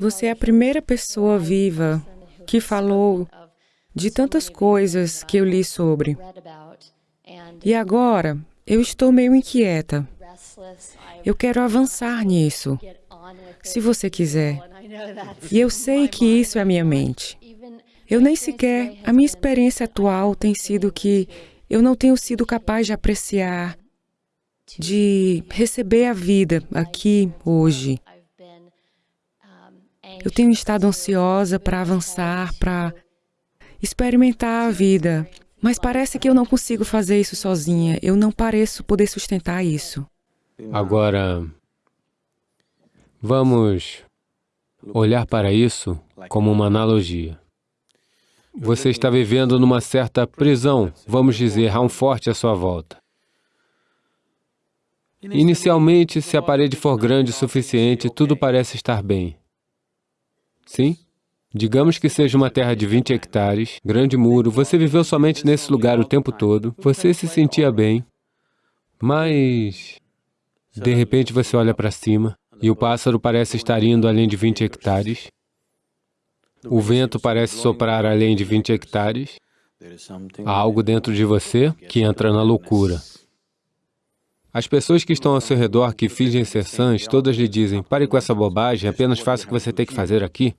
Você é a primeira pessoa viva que falou de tantas coisas que eu li sobre. E agora, eu estou meio inquieta. Eu quero avançar nisso, se você quiser. E eu sei que isso é minha mente. Eu nem sequer, a minha experiência atual tem sido que eu não tenho sido capaz de apreciar, de receber a vida aqui, hoje. Eu tenho estado ansiosa para avançar, para experimentar a vida, mas parece que eu não consigo fazer isso sozinha. Eu não pareço poder sustentar isso. Agora, vamos olhar para isso como uma analogia. Você está vivendo numa certa prisão, vamos dizer, há um forte à sua volta. Inicialmente, se a parede for grande o suficiente, tudo parece estar bem. Sim? Digamos que seja uma terra de 20 hectares, grande muro, você viveu somente nesse lugar o tempo todo, você se sentia bem, mas... De repente você olha para cima e o pássaro parece estar indo além de 20 hectares, o vento parece soprar além de 20 hectares, há algo dentro de você que entra na loucura. As pessoas que estão ao seu redor, que fingem ser sãs, todas lhe dizem, pare com essa bobagem, apenas faça o que você tem que fazer aqui.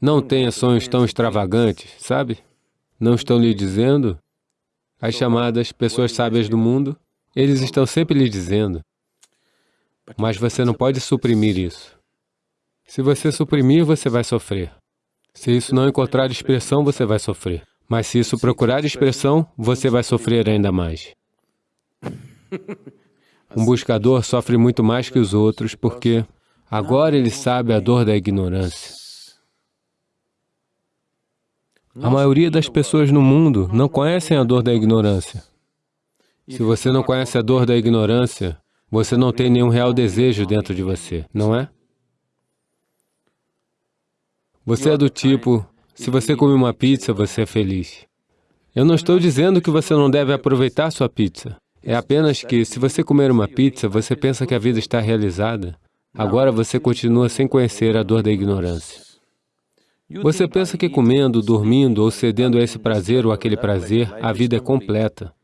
Não tenha sonhos tão extravagantes, sabe? Não estão lhe dizendo? As chamadas pessoas sábias do mundo, eles estão sempre lhe dizendo. Mas você não pode suprimir isso. Se você suprimir, você vai sofrer. Se isso não encontrar expressão, você vai sofrer. Mas se isso procurar expressão, você vai sofrer ainda mais. Um buscador sofre muito mais que os outros porque agora ele sabe a dor da ignorância. A maioria das pessoas no mundo não conhecem a dor da ignorância. Se você não conhece a dor da ignorância, você não tem nenhum real desejo dentro de você, não é? Você é do tipo, se você come uma pizza, você é feliz. Eu não estou dizendo que você não deve aproveitar sua pizza. É apenas que, se você comer uma pizza, você pensa que a vida está realizada. Agora você continua sem conhecer a dor da ignorância. Você pensa que comendo, dormindo ou cedendo a esse prazer ou aquele prazer, a vida é completa.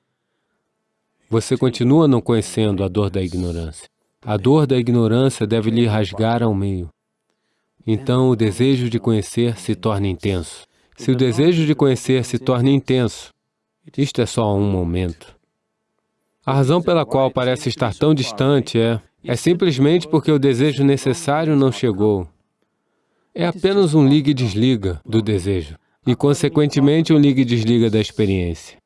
Você continua não conhecendo a dor da ignorância. A dor da ignorância deve lhe rasgar ao meio. Então, o desejo de conhecer se torna intenso. Se o desejo de conhecer se torna intenso, isto é só um momento. A razão pela qual parece estar tão distante é, é simplesmente porque o desejo necessário não chegou. É apenas um liga e desliga do desejo, e consequentemente um liga e desliga da experiência.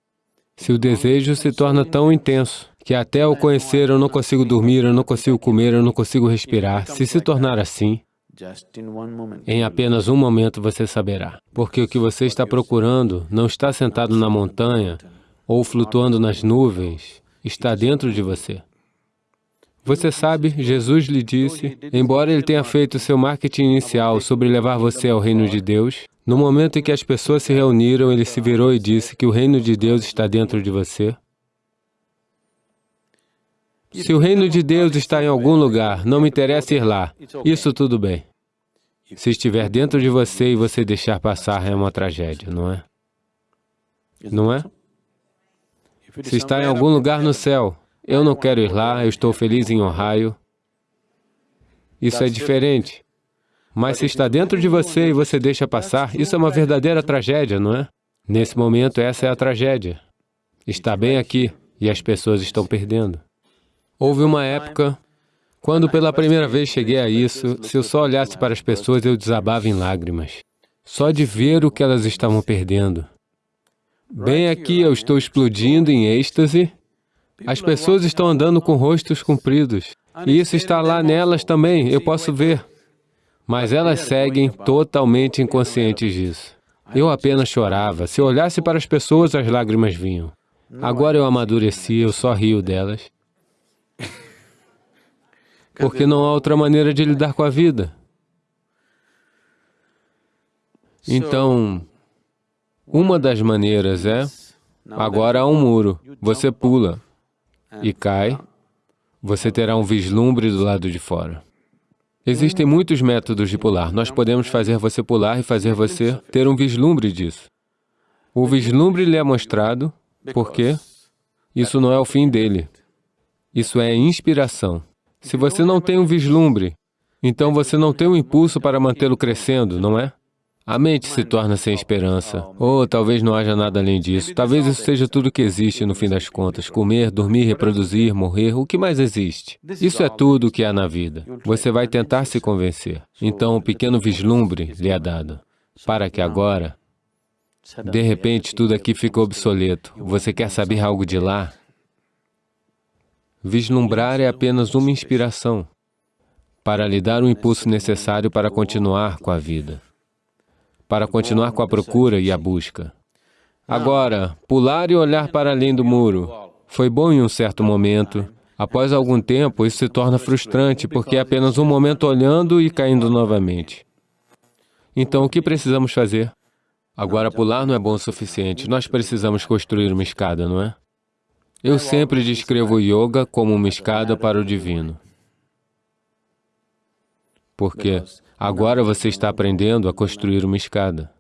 Se o desejo se torna tão intenso, que até o conhecer eu não consigo dormir, eu não consigo comer, eu não consigo respirar, se se tornar assim, em apenas um momento você saberá. Porque o que você está procurando não está sentado na montanha ou flutuando nas nuvens, está dentro de você. Você sabe, Jesus lhe disse, embora ele tenha feito seu marketing inicial sobre levar você ao reino de Deus, no momento em que as pessoas se reuniram, ele se virou e disse que o reino de Deus está dentro de você. Se o reino de Deus está em algum lugar, não me interessa ir lá, isso tudo bem. Se estiver dentro de você e você deixar passar, é uma tragédia, não é? Não é? Se está em algum lugar no céu, eu não quero ir lá, eu estou feliz em Ohio. Isso é diferente. Mas se está dentro de você e você deixa passar, isso é uma verdadeira tragédia, não é? Nesse momento, essa é a tragédia. Está bem aqui e as pessoas estão perdendo. Houve uma época, quando pela primeira vez cheguei a isso, se eu só olhasse para as pessoas, eu desabava em lágrimas. Só de ver o que elas estavam perdendo. Bem aqui eu estou explodindo em êxtase as pessoas estão andando com rostos compridos. E isso está lá nelas também, eu posso ver. Mas elas seguem totalmente inconscientes disso. Eu apenas chorava. Se eu olhasse para as pessoas, as lágrimas vinham. Agora eu amadureci, eu só rio delas. Porque não há outra maneira de lidar com a vida. Então, uma das maneiras é, agora há um muro, você pula e cai, você terá um vislumbre do lado de fora. Existem muitos métodos de pular. Nós podemos fazer você pular e fazer você ter um vislumbre disso. O vislumbre lhe é mostrado, porque isso não é o fim dele. Isso é inspiração. Se você não tem um vislumbre, então você não tem um impulso para mantê-lo crescendo, não é? A mente se torna sem esperança. Ou talvez não haja nada além disso. Talvez isso seja tudo que existe no fim das contas. Comer, dormir, reproduzir, morrer, o que mais existe? Isso é tudo o que há na vida. Você vai tentar se convencer. Então, um pequeno vislumbre lhe é dado, para que agora, de repente, tudo aqui fica obsoleto. Você quer saber algo de lá? Vislumbrar é apenas uma inspiração para lhe dar o impulso necessário para continuar com a vida para continuar com a procura e a busca. Agora, pular e olhar para além do muro foi bom em um certo momento. Após algum tempo, isso se torna frustrante, porque é apenas um momento olhando e caindo novamente. Então, o que precisamos fazer? Agora, pular não é bom o suficiente. Nós precisamos construir uma escada, não é? Eu sempre descrevo o yoga como uma escada para o divino. Porque Agora você está aprendendo a construir uma escada.